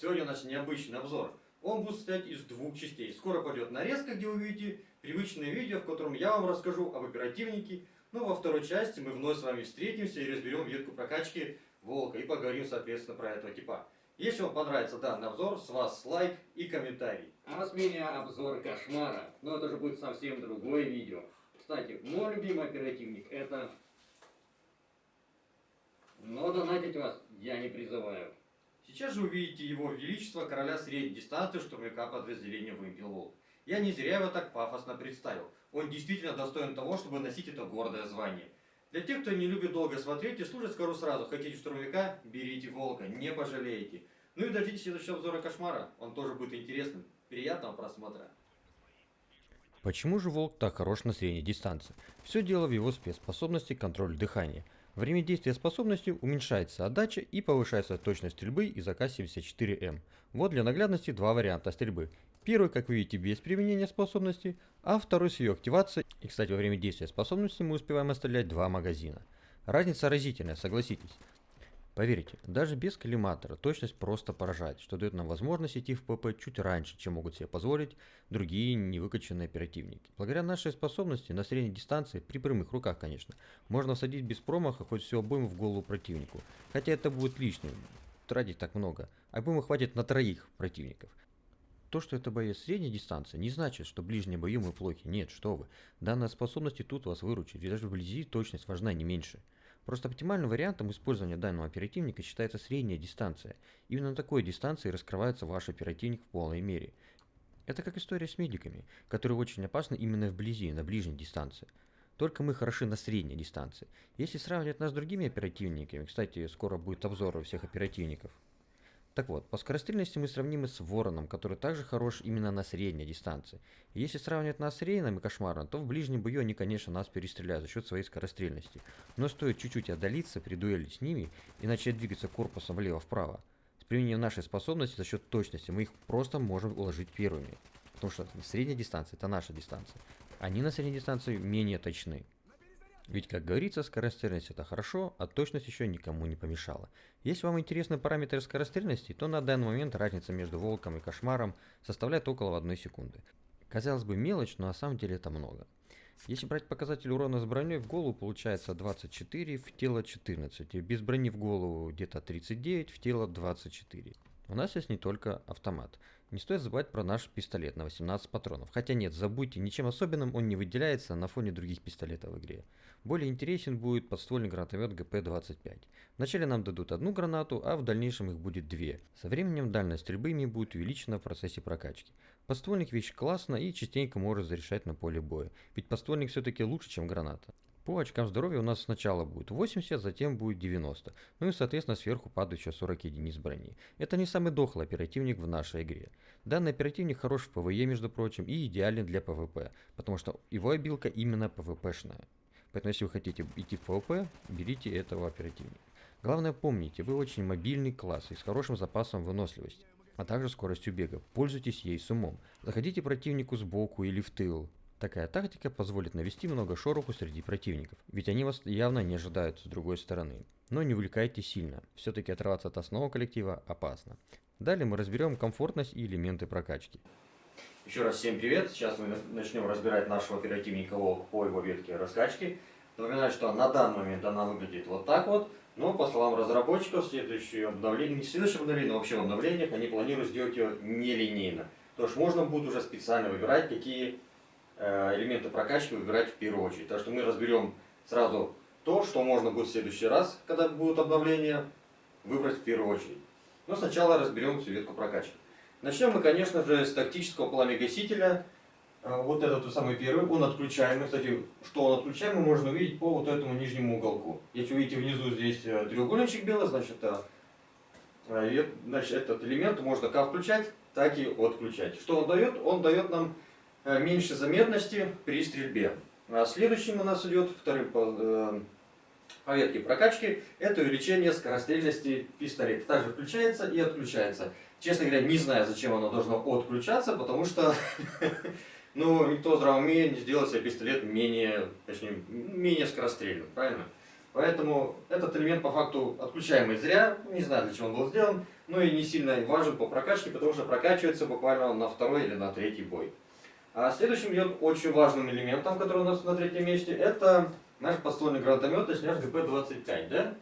Сегодня наш необычный обзор. Он будет состоять из двух частей. Скоро пойдет нарезка, где вы увидите привычное видео, в котором я вам расскажу об оперативнике. Ну, во второй части мы вновь с вами встретимся и разберем ветку прокачки Волка и поговорим, соответственно, про этого типа. Если вам понравится данный обзор, с вас лайк и комментарий. А с меня обзор кошмара. Но это же будет совсем другое видео. Кстати, мой любимый оперативник это... Но донатить вас я не призываю. Сейчас же увидите его величество короля средней дистанции штурмовика подразделения «Вымпел Волк». Я не зря его так пафосно представил. Он действительно достоин того, чтобы носить это гордое звание. Для тех, кто не любит долго смотреть и слушать, скажу сразу, хотите штурмовика, берите волка, не пожалеете. Ну и дождитесь следующего обзора кошмара, он тоже будет интересным. Приятного просмотра. Почему же волк так хорош на средней дистанции? Все дело в его спецспособности контроль дыхания. Время действия способности уменьшается отдача и повышается точность стрельбы из АК-74М. Вот для наглядности два варианта стрельбы. Первый, как вы видите, без применения способности, а второй с ее активацией. И, кстати, во время действия способности мы успеваем отстрелять два магазина. Разница разительная, согласитесь. Поверьте, даже без коллиматора точность просто поражает, что дает нам возможность идти в ПП чуть раньше, чем могут себе позволить другие невыкачанные оперативники. Благодаря нашей способности на средней дистанции, при прямых руках конечно, можно всадить без промаха хоть всю обойму в голову противнику. Хотя это будет лишним, тратить так много. Обоймы хватит на троих противников. То, что это боец средней дистанции, не значит, что ближние бои мы плохи. Нет, что вы. Данная способность и тут вас выручит, ведь даже вблизи точность важна не меньше. Просто оптимальным вариантом использования данного оперативника считается средняя дистанция. Именно на такой дистанции раскрывается ваш оперативник в полной мере. Это как история с медиками, которые очень опасны именно вблизи, на ближней дистанции. Только мы хороши на средней дистанции. Если сравнивать нас с другими оперативниками, кстати, скоро будет обзор всех оперативников, так вот, по скорострельности мы сравнимы с Вороном, который также хорош именно на средней дистанции. Если сравнивать нас с Рейном и Кошмаром, то в ближнем бою они, конечно, нас перестреляют за счет своей скорострельности. Но стоит чуть-чуть отдалиться при дуэли с ними и начать двигаться корпусом влево-вправо. С применением нашей способности за счет точности мы их просто можем уложить первыми. Потому что средняя дистанция это наша дистанция. Они на средней дистанции менее точны. Ведь, как говорится, скорострельность это хорошо, а точность еще никому не помешала. Если вам интересны параметры скорострельности, то на данный момент разница между волком и кошмаром составляет около 1 секунды. Казалось бы мелочь, но на самом деле это много. Если брать показатель урона с броней в голову, получается 24, в тело 14. Без брони в голову где-то 39, в тело 24. У нас есть не только автомат. Не стоит забывать про наш пистолет на 18 патронов. Хотя нет, забудьте, ничем особенным он не выделяется на фоне других пистолетов в игре. Более интересен будет подствольный гранатомет ГП-25. Вначале нам дадут одну гранату, а в дальнейшем их будет две. Со временем дальность стрельбы ими будет увеличена в процессе прокачки. Подствольник вещь классно и частенько может зарешать на поле боя. Ведь подствольник все-таки лучше, чем граната. По очкам здоровья у нас сначала будет 80, затем будет 90. Ну и соответственно сверху падает еще 40 единиц брони. Это не самый дохлый оперативник в нашей игре. Данный оперативник хорош в PvE, между прочим, и идеален для PvP, потому что его обилка именно PvP шная. Поэтому если вы хотите идти в PvP, берите этого оперативника. Главное помните, вы очень мобильный класс и с хорошим запасом выносливости а также скоростью бега. Пользуйтесь ей с умом. Заходите противнику сбоку или в тыл. Такая тактика позволит навести много шороху среди противников, ведь они вас явно не ожидают с другой стороны. Но не увлекайте сильно, все-таки отрываться от основного коллектива опасно. Далее мы разберем комфортность и элементы прокачки. Еще раз всем привет, сейчас мы начнем разбирать нашего оперативника по его ветке раскачки. Напоминаю, что на данный момент она выглядит вот так вот, но по словам разработчиков, следующее обновление, не следующее обновление, но вообще в обновлениях они планируют сделать ее нелинейно. То что можно будет уже специально выбирать, какие элементы прокачки выбирать в первую очередь. Так что мы разберем сразу то, что можно будет в следующий раз, когда будут обновления, выбрать в первую очередь. Но сначала разберем всю ветку прокачки. Начнем мы, конечно же, с тактического пламя-гасителя. Э, вот этот самый первый, он отключаемый. Кстати, что он отключаемый, можно увидеть по вот этому нижнему уголку. Если вы видите внизу здесь э, треугольничек белый, значит, значит этот элемент можно как включать, так и отключать. Что он дает? Он дает нам Э, меньше заметности при стрельбе. А следующим у нас идет вторым по, э, по ветке прокачки, это увеличение скорострельности пистолета. Также включается и отключается. Честно говоря, не знаю, зачем оно должно отключаться, потому что ну, никто здравомея не сделал себе пистолет менее, точнее, менее скорострельным, правильно? Поэтому этот элемент по факту отключаемый зря, не знаю для чего он был сделан. ну и не сильно важен по прокачке, потому что прокачивается буквально на второй или на третий бой. А следующим идет очень важным элементом, который у нас на третьем месте, это наш подствольный гранатомет, точнее наш ГП-25, да?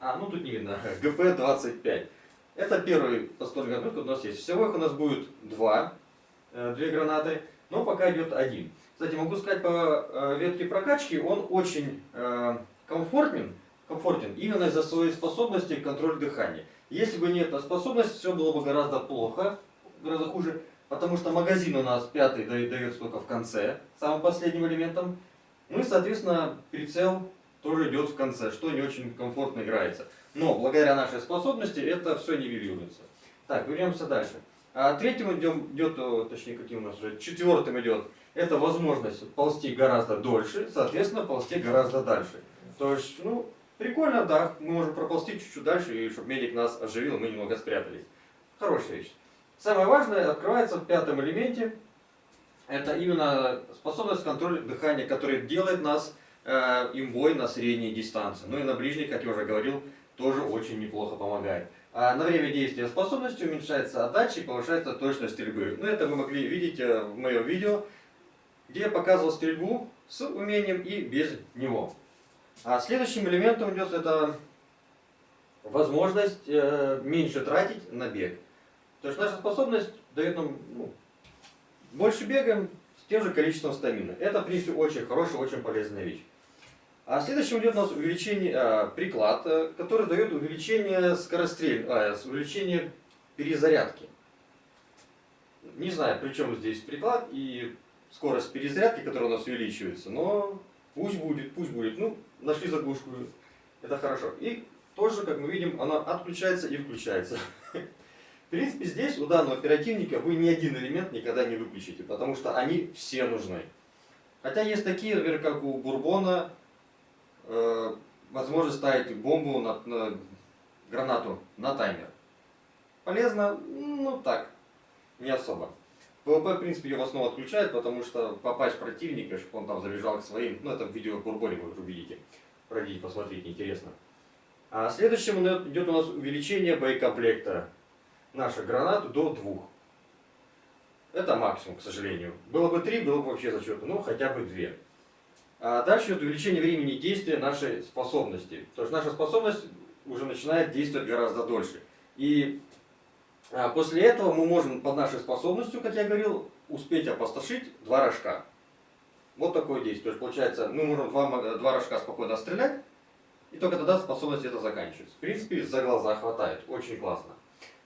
А, ну тут не видно, ГП-25. Это первый подствольный гранатомет, который у нас есть. Всего их у нас будет два, э, две гранаты, но пока идет один. Кстати, могу сказать по э, ветке прокачки, он очень э, комфортен, комфортен именно из-за своей способности к контролю дыхания. Если бы не эта способность, все было бы гораздо плохо, гораздо хуже, потому что магазин у нас пятый дает только в конце, самым последним элементом. Ну и, соответственно, прицел тоже идет в конце, что не очень комфортно играется. Но благодаря нашей способности это все нивелируется. Так, вернемся дальше. А третьим идем, идет, точнее, каким у нас уже, четвертым идет, это возможность ползти гораздо дольше, соответственно, ползти гораздо дальше. То есть, ну, прикольно, да, мы можем проползти чуть-чуть дальше, и чтобы медик нас оживил, мы немного спрятались. Хорошая вещь. Самое важное открывается в пятом элементе. Это именно способность контроля дыхания, который делает нас э, имбой на средней дистанции. Ну и на ближней, как я уже говорил, тоже очень неплохо помогает. А на время действия способности уменьшается отдача и повышается точность стрельбы. Ну это вы могли видеть э, в моем видео, где я показывал стрельбу с умением и без него. А следующим элементом идет это возможность э, меньше тратить на бег. То есть наша способность дает нам ну, больше бегаем с тем же количеством стамина. Это, в принципе, очень хорошая, очень полезная вещь. А следующим идет у нас увеличение, а, приклад, э, который дает увеличение скорострель, а, увеличение перезарядки. Не знаю, при чем здесь приклад и скорость перезарядки, которая у нас увеличивается, но пусть будет, пусть будет. Ну, нашли заглушку, это хорошо. И тоже, как мы видим, она отключается и включается. Принципе, здесь у данного оперативника вы ни один элемент никогда не выключите, потому что они все нужны. Хотя есть такие, например, как у Бурбона, э, возможность ставить бомбу на, на гранату на таймер. Полезно? Ну так, не особо. PvP, в принципе, ее в основном отключает, потому что попасть противника, чтобы он там забежал к своим, ну это в видео Бурбоне вы увидите. Пройдите, посмотрите, интересно. А следующим идет у нас увеличение боекомплекта наших гранат до двух. Это максимум, к сожалению. Было бы три, было бы вообще зачетно, ну хотя бы две. А дальше идет увеличение времени действия нашей способности. То есть наша способность уже начинает действовать гораздо дольше. И а, после этого мы можем под нашей способностью, как я говорил, успеть опустошить два рожка. Вот такое действие. То есть получается, мы можем два, два рожка спокойно стрелять, и только тогда способность это заканчивается. В принципе, за глаза хватает. Очень классно.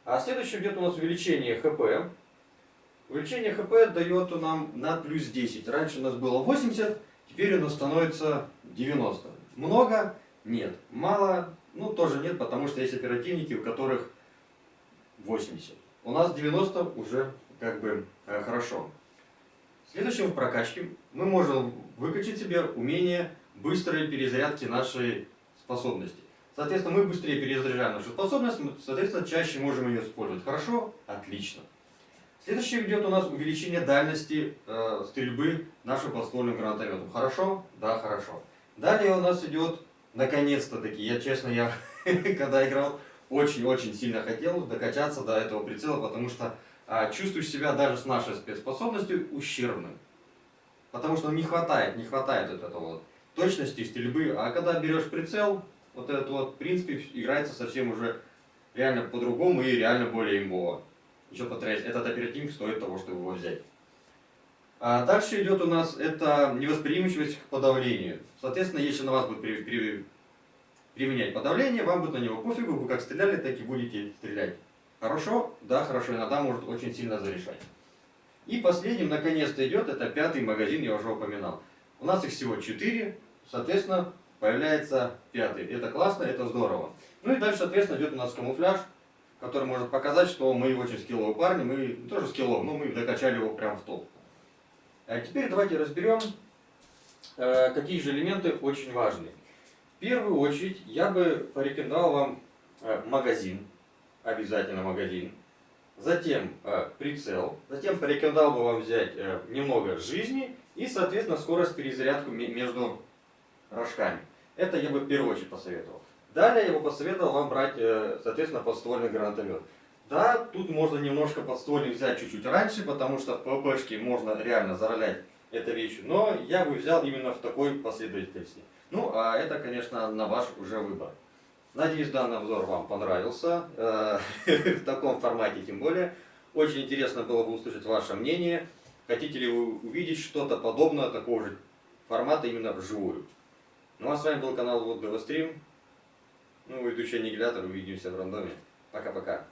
А следующее идет у нас увеличение ХП. Увеличение ХП дает нам на плюс 10. Раньше у нас было 80, теперь у нас становится 90. Много? Нет. Мало? Ну, тоже нет, потому что есть оперативники, у которых 80. У нас 90 уже как бы э, хорошо. Следующим в прокачке мы можем выкачать себе умение быстрой перезарядки нашей способности. Соответственно, мы быстрее перезаряжаем нашу способность, соответственно, чаще можем ее использовать. Хорошо? Отлично. Следующее идет у нас увеличение дальности э, стрельбы нашим подствольным гранатометом. Хорошо? Да, хорошо. Далее у нас идет, наконец-то таки, я честно, я когда играл, очень-очень сильно хотел докачаться до этого прицела, потому что а, чувствуешь себя даже с нашей спецспособностью ущербным. Потому что не хватает, не хватает вот этого вот точности стрельбы. А когда берешь прицел, вот этот вот, в принципе, играется совсем уже реально по-другому и реально более имбово. Еще повторяюсь, этот оперативник стоит того, чтобы его взять. А дальше идет у нас это невосприимчивость к подавлению. Соответственно, если на вас будет при, при, применять подавление, вам будет на него пофигу, вы как стреляли, так и будете стрелять. Хорошо? Да, хорошо, иногда может очень сильно зарешать. И последним, наконец-то, идет, это пятый магазин, я уже упоминал. У нас их всего четыре, соответственно, появляется пятый. Это классно, это здорово. Ну и дальше, соответственно, идет у нас камуфляж, который может показать, что мы очень скилловые парни, мы тоже скиллов, но мы докачали его прям в топ. А теперь давайте разберем, э, какие же элементы очень важны. В первую очередь я бы порекомендовал вам э, магазин, обязательно магазин. Затем э, прицел. Затем порекомендовал бы вам взять немного жизни и, соответственно, скорость перезарядку между рожками. Это я бы в первую очередь посоветовал. Далее я бы посоветовал вам брать, э, соответственно, подствольный гранатомет. Да, тут можно немножко подствольник взять чуть-чуть раньше, потому что в ПВПшке можно реально заролять этой вещью, но я бы взял именно в такой последовательности. Ну, а это, конечно, на ваш уже выбор. Надеюсь, данный обзор вам понравился, э, в таком формате тем более. Очень интересно было бы услышать ваше мнение. Хотите ли вы увидеть что-то подобное, такого же формата именно вживую? Ну а с вами был канал Вот Стрим. Ну, ведущий Аннигилятор. Увидимся в рандоме. Пока-пока.